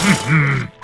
Mm-hmm.